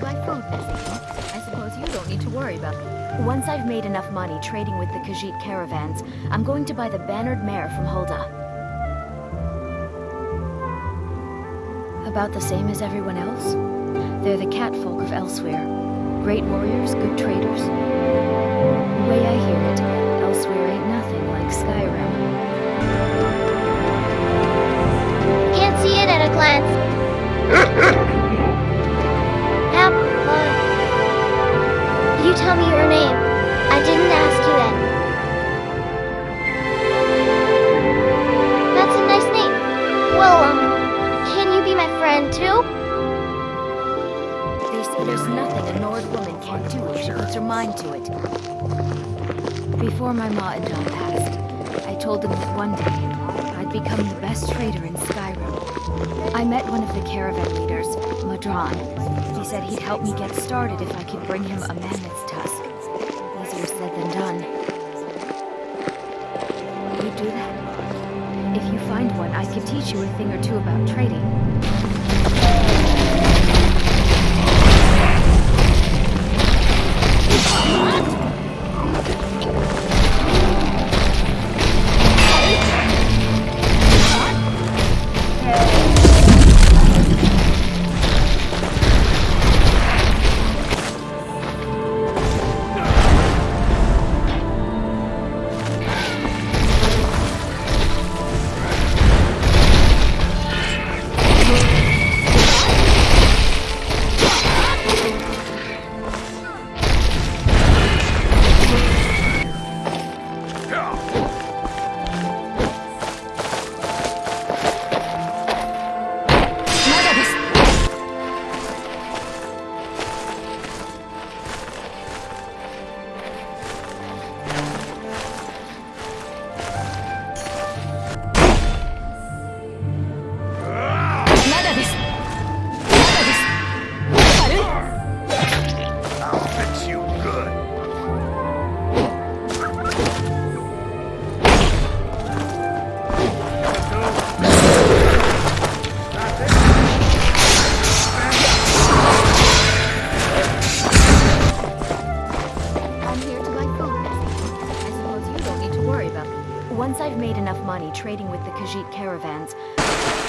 to food. I suppose you don't need to worry about Once I've made enough money trading with the Khajiit caravans, I'm going to buy the bannered mare from Hulda. About the same as everyone else? They're the catfolk of Elsweyr. Great warriors, good traders. The way I hear it, Elsweyr tell me your name. I didn't ask you that. That's a nice name. Well, um, can you be my friend too? Say there's nothing a Nord woman can't do if she puts her mind to it. Before my ma and John passed, I told them that one day I'd become the best trader in Skyrim. I met one of the caravan leaders, Ma'dran. He said he'd help me get started if I could bring him a mammoth's tusk. Easier said than done. You'd do that? If you find one, I could teach you a thing or two about trading. made enough money trading with the Khajiit caravans.